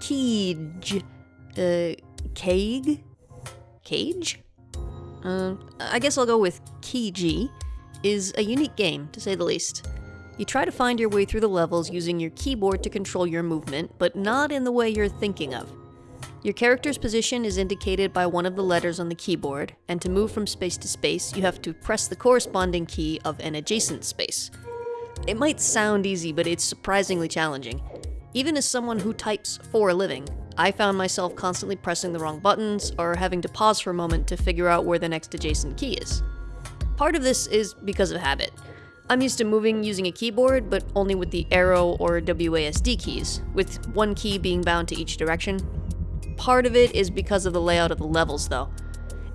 Cage. Uh, Cage? Cage? Uh, I guess I'll go with Key is a unique game, to say the least. You try to find your way through the levels using your keyboard to control your movement, but not in the way you're thinking of. Your character's position is indicated by one of the letters on the keyboard, and to move from space to space, you have to press the corresponding key of an adjacent space. It might sound easy, but it's surprisingly challenging. Even as someone who types for a living, I found myself constantly pressing the wrong buttons or having to pause for a moment to figure out where the next adjacent key is. Part of this is because of habit. I'm used to moving using a keyboard, but only with the arrow or WASD keys, with one key being bound to each direction, Part of it is because of the layout of the levels, though.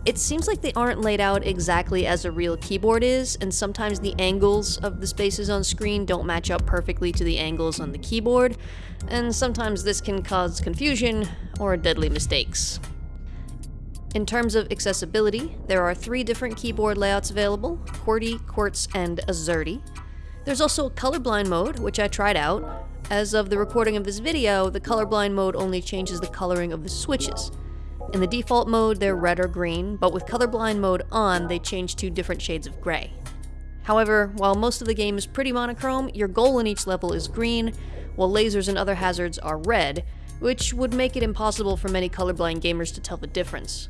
It seems like they aren't laid out exactly as a real keyboard is, and sometimes the angles of the spaces on screen don't match up perfectly to the angles on the keyboard, and sometimes this can cause confusion or deadly mistakes. In terms of accessibility, there are three different keyboard layouts available, QWERTY, QWERTZ, and Azerty. There's also a colorblind mode, which I tried out, as of the recording of this video, the colorblind mode only changes the coloring of the switches. In the default mode, they're red or green, but with colorblind mode on, they change to different shades of gray. However, while most of the game is pretty monochrome, your goal in each level is green, while lasers and other hazards are red, which would make it impossible for many colorblind gamers to tell the difference.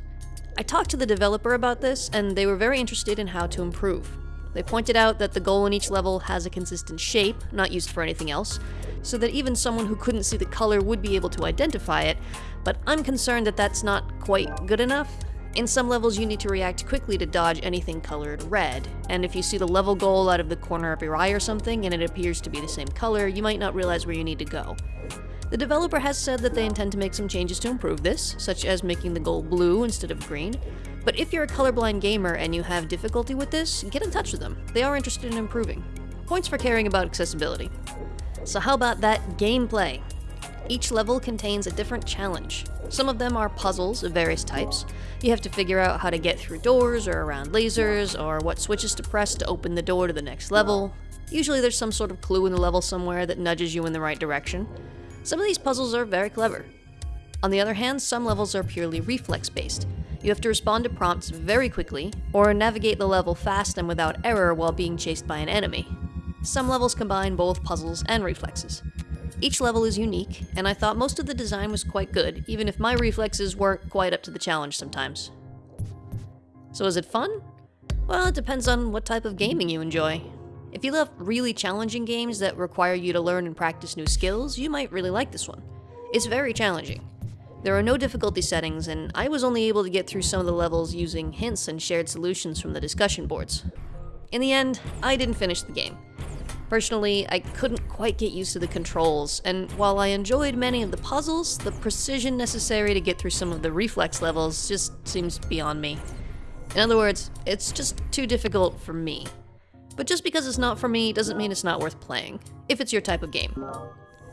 I talked to the developer about this, and they were very interested in how to improve. They pointed out that the goal in each level has a consistent shape, not used for anything else, so that even someone who couldn't see the color would be able to identify it, but I'm concerned that that's not quite good enough. In some levels, you need to react quickly to dodge anything colored red, and if you see the level goal out of the corner of your eye or something and it appears to be the same color, you might not realize where you need to go. The developer has said that they intend to make some changes to improve this, such as making the goal blue instead of green, but if you're a colorblind gamer and you have difficulty with this, get in touch with them. They are interested in improving. Points for caring about accessibility. So how about that gameplay? Each level contains a different challenge. Some of them are puzzles of various types. You have to figure out how to get through doors or around lasers, or what switches to press to open the door to the next level. Usually there's some sort of clue in the level somewhere that nudges you in the right direction. Some of these puzzles are very clever. On the other hand, some levels are purely reflex-based. You have to respond to prompts very quickly, or navigate the level fast and without error while being chased by an enemy. Some levels combine both puzzles and reflexes. Each level is unique, and I thought most of the design was quite good, even if my reflexes weren't quite up to the challenge sometimes. So is it fun? Well, it depends on what type of gaming you enjoy. If you love really challenging games that require you to learn and practice new skills, you might really like this one. It's very challenging. There are no difficulty settings, and I was only able to get through some of the levels using hints and shared solutions from the discussion boards. In the end, I didn't finish the game. Personally, I couldn't quite get used to the controls, and while I enjoyed many of the puzzles, the precision necessary to get through some of the reflex levels just seems beyond me. In other words, it's just too difficult for me. But just because it's not for me doesn't mean it's not worth playing, if it's your type of game.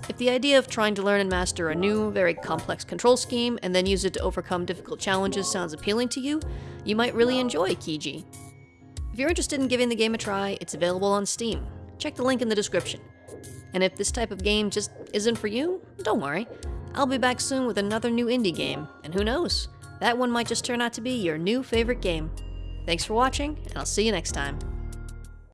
If the idea of trying to learn and master a new, very complex control scheme and then use it to overcome difficult challenges sounds appealing to you, you might really enjoy Kiji. If you're interested in giving the game a try, it's available on Steam check the link in the description. And if this type of game just isn't for you, don't worry. I'll be back soon with another new indie game, and who knows, that one might just turn out to be your new favorite game. Thanks for watching, and I'll see you next time.